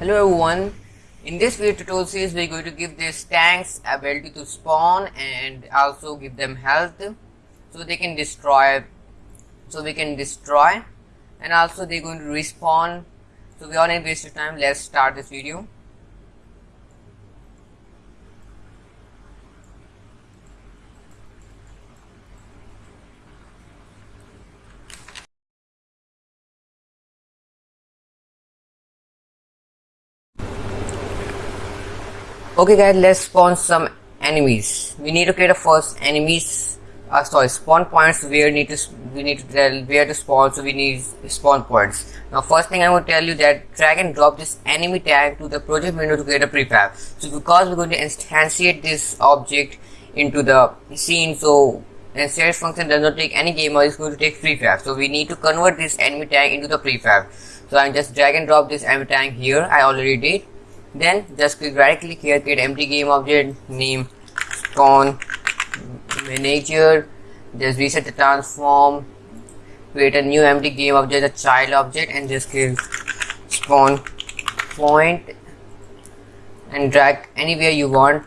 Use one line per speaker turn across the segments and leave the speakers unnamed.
Hello everyone. In this video tutorial series, we're going to give these tanks ability to spawn and also give them health so they can destroy so we can destroy. And also they're going to respawn. So we don't waste of time. Let's start this video okay guys let's spawn some enemies. We need to create a first enemies uh, sorry spawn points. Where need to we need to tell where to spawn so we need spawn points. Now first thing I want to tell you that drag and drop this enemy tag to the project window to create a prefab. So because we're going to instantiate this object into the scene so instance function does not take any game it's going to take prefab. So we need to convert this enemy tag into the prefab. So i'm just drag and drop this enemy tag here. I already did then just click right click here create empty game object name spawn manager just reset the transform create a new empty game object a child object and just click spawn point and drag anywhere you want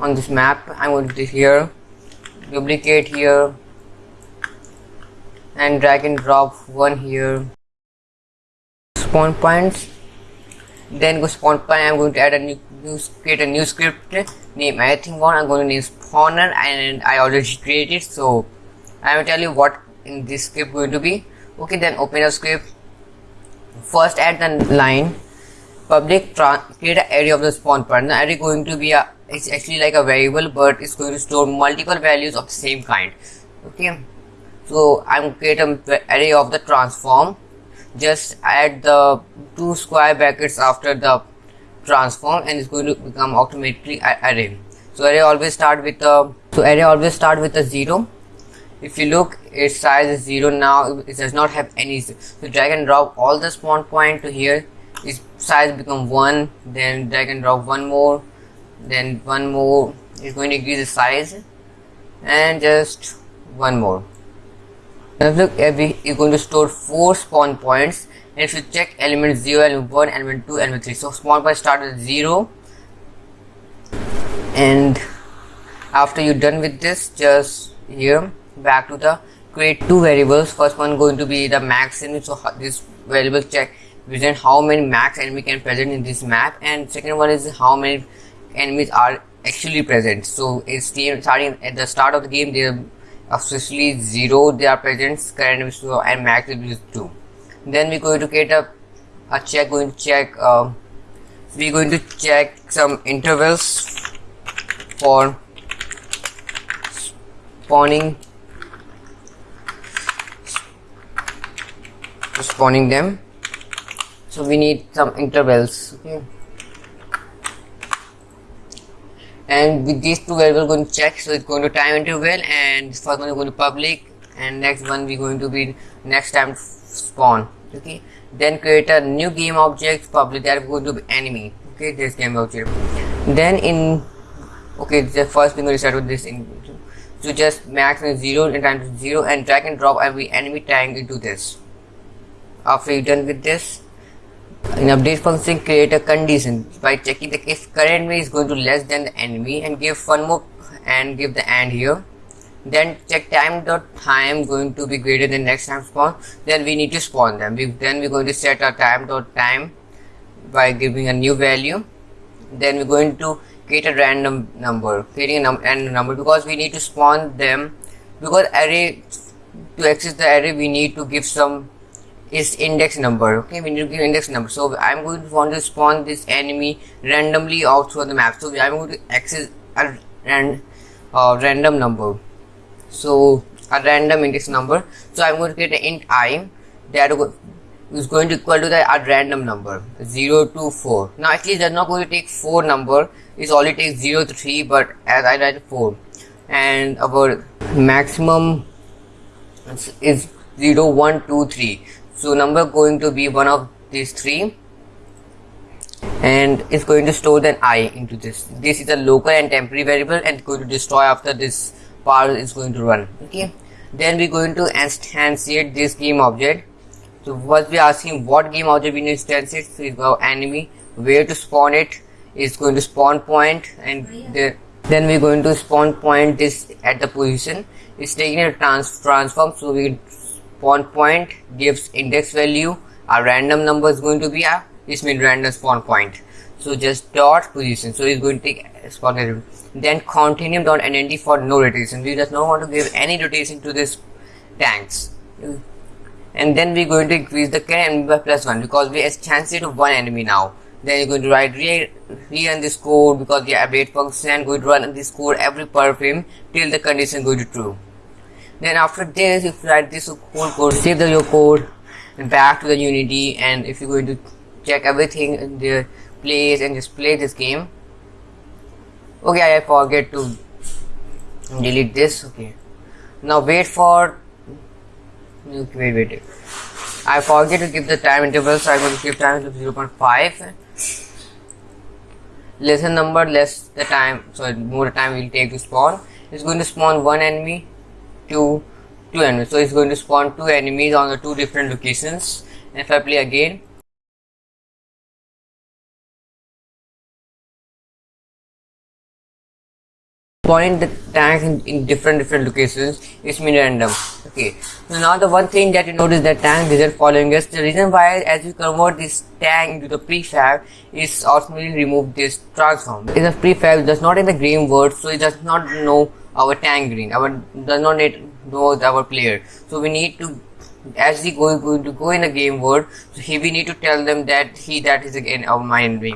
on this map. I'm going to do here. Duplicate here. And drag and drop one here spawn points. Then go spawn point I'm going to add a new, new create a new script name anything one I'm going to name spawner and I already created so I will tell you what in this script going to be. Okay then open a script. First add the line public create an array of the spawn point. The array going to be a it's actually like a variable but it's going to store multiple values of the same kind. Okay so I'm create an array of the transform just add the two square brackets after the transform and it's going to become automatically array. So array always start with a so array always start with a zero. If you look its size is zero now. It does not have any so drag and drop all the spawn point to here. Its size become one then drag and drop one more then one more. Is going to increase the size and just one more now look every you're going to store four spawn points and if you check element 0 element 1 element 2 element 3 so spawn point start with 0 and after you're done with this just here back to the create two variables. First one going to be the max enemy. So this variable check present how many max enemy can present in this map. And second one is how many enemies are actually present. So it's starting at the start of the game there officially 0 they are present current so and max will be 2 then we're going to get a, a check going to check uh, we're going to check some intervals for spawning spawning them. So we need some intervals okay and with these two we're going to check. So it's going to time interval and first one is going to public and next one we're going to be next time spawn. Okay? Then create a new game object public that is going to be enemy. Okay? This game object. Then in okay the first thing to start with this in so just max and zero and time to zero and drag and drop every enemy tag into this. After you're done with this in update function create a condition. By checking the if current enemy is going to less than the enemy and give one more and give the and here. Then check time dot time going to be greater than next time spawn. Then we need to spawn them. We, then we're going to set our time dot time by giving a new value. Then we're going to create a random number creating a random number because we need to spawn them. Because array to access the array we need to give some is index number okay? We need to give index number. So i'm going to want to spawn this enemy randomly out through the map. So i'm going to access a uh, random number. So a random index number. So i'm going to create an int i that is going to equal to the a random number 0 to 4 now actually that's not going to take 4 number. It only takes 0 to 3 but as i write 4 and our maximum is 0 1 2 3 so number going to be one of these three. And it's going to store an i into this. This is a local and temporary variable and going to destroy after this part is going to run. Okay. Then we're going to instantiate this game object. So what we are asking what game object we need to instantiate. So it's our enemy where to spawn it. it is going to spawn point and oh, the, then we're going to spawn point this at the position. It's taking a trans transform. So we spawn point gives index value a random number is going to be a this means random spawn point. So just dot position. So it's going to take spawn value. Then Quaternion dot identity for no rotation. We does not want to give any rotation to this tanks. And then we're going to increase the current enemy by plus one because we have chance to one enemy now. Then you're going to write re rerun this code because the update function going to run this code every per frame till the condition going to true then after this if you write this whole code save the your code back to the unity and if you're going to check everything in the place and just play this game okay I forget to delete this okay. Now wait for wait wait wait. I forget to give the time interval so I'm going to give time to 0.5 lesser number less the time so more time will take to spawn. It's going to spawn one enemy two two enemies so it's going to spawn two enemies on the two different locations. And if I play again spawning the tanks in, in, different different locations is mean random. Okay. So now the one thing that you notice that tank isn't following us the reason why as you convert this tank into the prefab is ultimately remove this transform. Is a prefab does not in the game word so it does not know our tank green our does not need know our player. So we need to as we go going to go in a game world so he we need to tell them that he that is again our mind enemy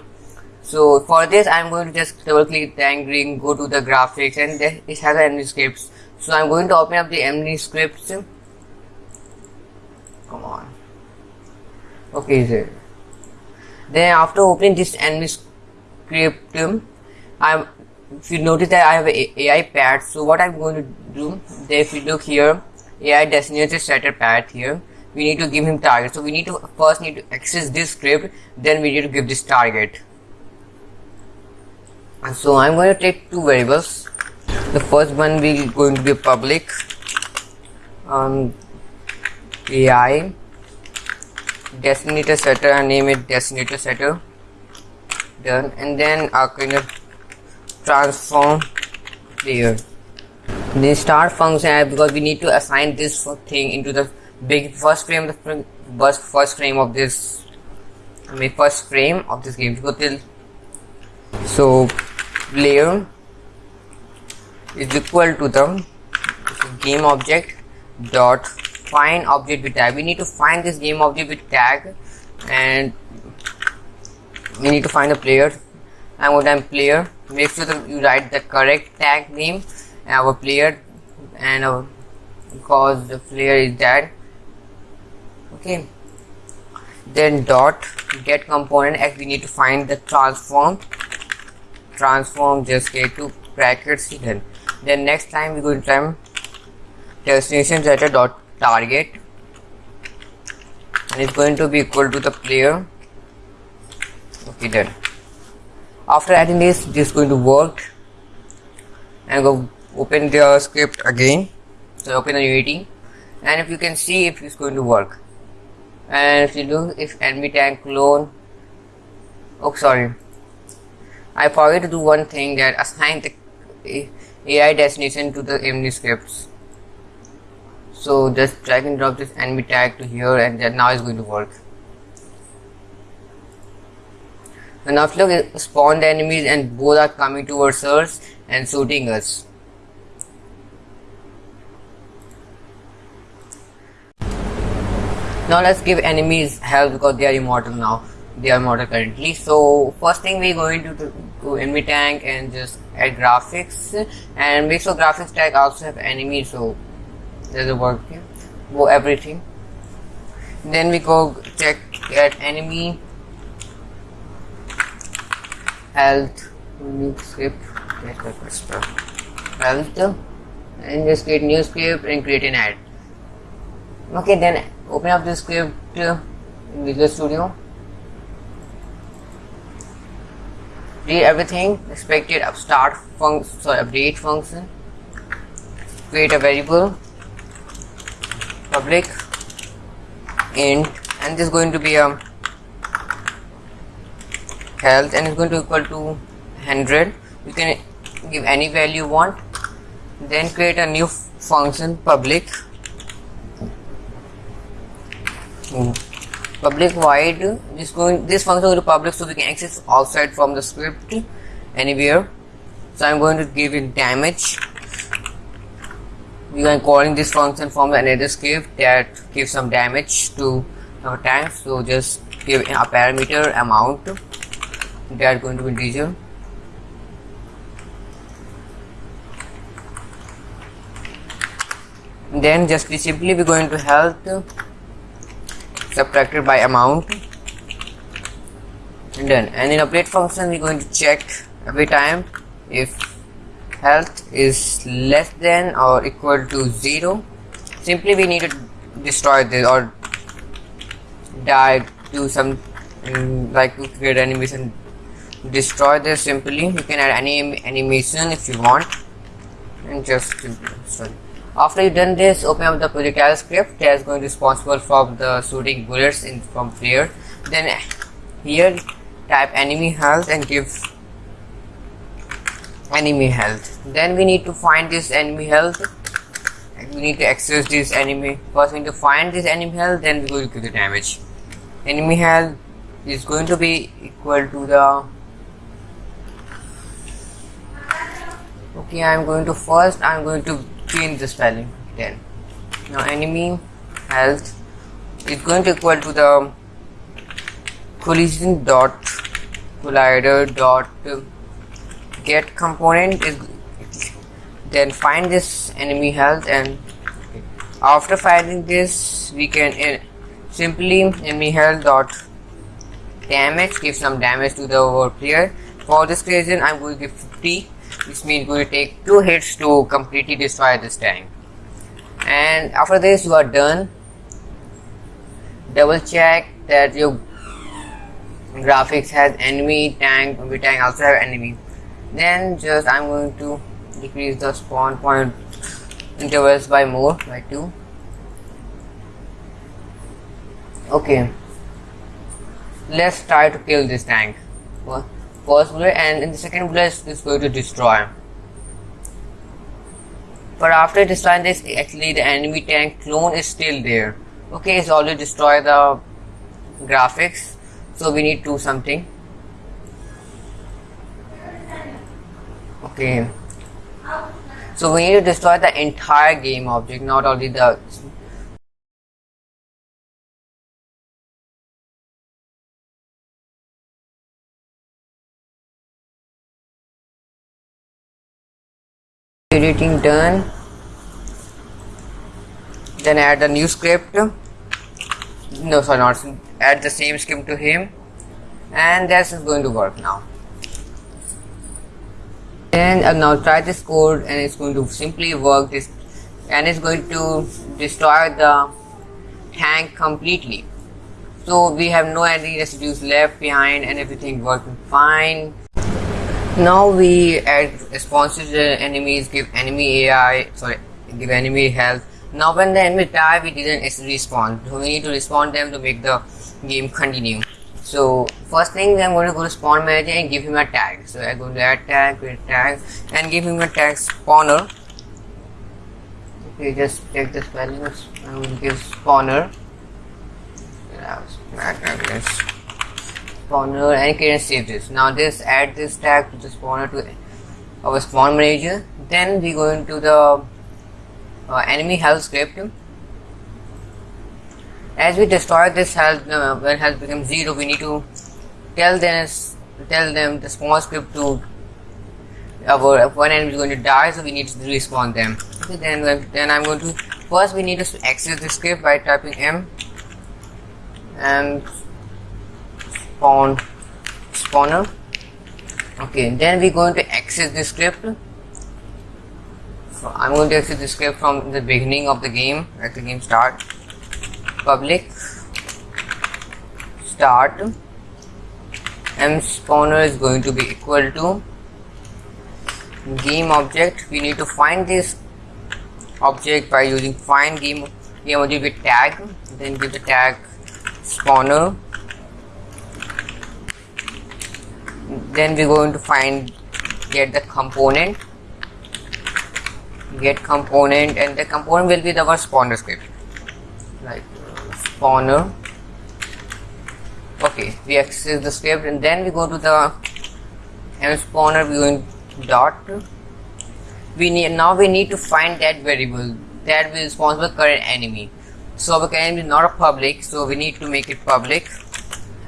so for this i'm going to just double click tank green go to the graphics and it has enemy scripts. So i'm going to open up the enemy scripts. Come on. Okay sir. Then after opening this enemy script i'm if you notice that I have a AI pad so what I'm going to do if you look here AI designated setter pad here we need to give him target. So we need to first need to access this script then we need to give this target. And so I'm going to take two variables. The first one will going to be public um, AI designator setter and name it designator setter done. And then our kind of transform layer the start function because we need to assign this thing into the big first frame the first first frame of this I mean first frame of this game. Go till so layer is equal to the game object dot find object with tag. We need to find this game object with tag and we need to find the player. And what I'm player make sure that you write the correct tag name our player and our because the player is dead. Okay. Then dot get component as we need to find the transform. Transform just get to brackets hidden. Then next time we go to time destination setter dot target. And it's going to be equal to the player. Okay done after adding this this is going to work. And go open the script again. So open the unity and if you can see if it's going to work. And if you look if enemy tank clone. Oh sorry. I forgot to do one thing that assign the AI destination to the enemy scripts. So just drag and drop this enemy tag to here and then now it's going to work When Aflok spawned the enemies and both are coming towards us and shooting us. Now let's give enemies help because they are immortal now. They are immortal currently. So first thing we're going to do to enemy tank and just add graphics and make sure graphics tag also have enemy so there's a work here. Go everything. Then we go check at enemy health new script health and just create new script and create an ad. Okay then open up the script in Visual Studio. Read everything expected start function sorry update function. Create a variable. Public. Int. And this is going to be a health and it's going to equal to 100 you can give any value you want then create a new function public. Hmm. public void this going this function will be public so we can access outside from the script anywhere. So i'm going to give it damage. We are calling this function from another script that gives some damage to our tank so just give a parameter amount that going to be integer then just we simply we're going to health subtracted by amount. And done. And in update function we're going to check every time if health is less than or equal to 0 simply we need to destroy this or die do some um, like to create animation destroy this simply. You can add any animation if you want. And just sorry after you've done this open up the projectile script that is going to responsible for the shooting bullets in from here. Then here type enemy health and give enemy health. Then we need to find this enemy health. We need to access this enemy. First we need to find this enemy health then we will give the damage. Enemy health is going to be equal to the okay i'm going to first i'm going to change the spelling then. Now enemy health is going to equal to the collision dot collider dot get component is then find this enemy health and after finding this we can uh, simply enemy health dot damage give some damage to the player. For this reason i'm going to give 50 this means to take two hits to completely destroy this tank. And after this you are done. Double check that your graphics has enemy tank maybe tank also have enemy. Then just I'm going to decrease the spawn point intervals by more by 2 okay. Let's try to kill this tank first bullet and in the second bullet is going to destroy. But after destroying this actually the enemy tank clone is still there. Okay it's already destroyed the graphics so we need to do something. Okay. So we need to destroy the entire game object not only the editing done. Then add a new script. No sorry not add the same script to him. And that's going to work now. Then uh, now try this code and it's going to simply work this and it's going to destroy the tank completely. So we have no any residues left behind and everything working fine now we add responses to enemies give enemy AI sorry give enemy health. Now when the enemy die we didn't respawn. So we need to respawn them to make the game continue. So first thing I'm going to go to spawn manager and give him a tag. So I go to add tag create tag and give him a tag spawner. Okay just check the spelling going to give spawner. Yeah, spawner and can save this. Now this add this tag to the spawner to our spawn manager. Then we go into the uh, enemy health script. As we destroy this health uh, when health becomes zero we need to tell them tell them the spawn script to our one enemy is going to die so we need to respawn them. Okay then then i'm going to first we need to access the script by typing m. And spawn spawner. Okay then we're going to access the script. So I'm going to access the script from the beginning of the game at the game start. Public. Start. M spawner is going to be equal to game object. We need to find this object by using find game we'll give it tag then give the tag spawner then we're going to find get the component. Get component and the component will be the our spawner script. Like spawner. Okay we access the script and then we go to the m spawner we going dot. We need now we need to find that variable. That will responsible current enemy. So our current enemy is not a public so we need to make it public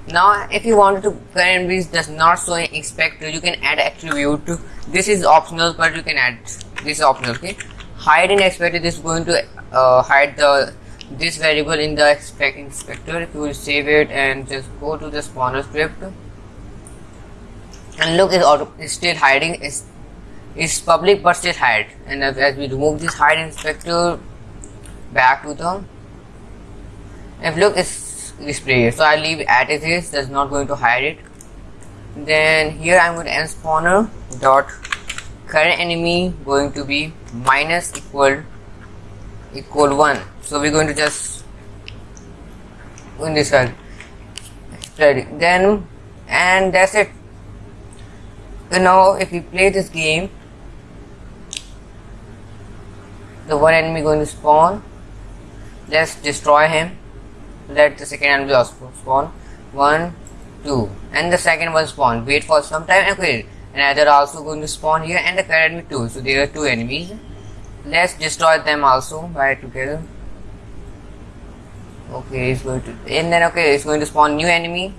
now if you want to current enemy does not show inspector you can add attribute to this is optional but you can add this optional okay? Hide in this is going to uh, hide the this variable in the expect inspector. If you save it and just go to the spawner script. And look it's, auto, it's still hiding. It's, it's public but still hide. And as, as we remove this hide inspector back to the if look it's display so I leave as it is. That's not going to hide it. Then here I'm going to end spawner dot current enemy going to be minus equal equal 1 so we're going to just in this one. Then and that's it. So now if we play this game the one enemy going to spawn let's destroy him let the second also spawn. One two. And the second one spawn. Wait for some time. And they're also going to spawn here and the current enemy too. So there are two enemies. Let's destroy them also right together. Okay it's going to and then okay it's going to spawn new enemy.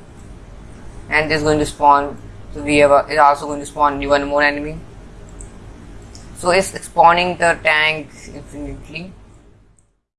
And this is going to spawn so we have a, it's also going to spawn new one more enemy. So it's spawning the tank infinitely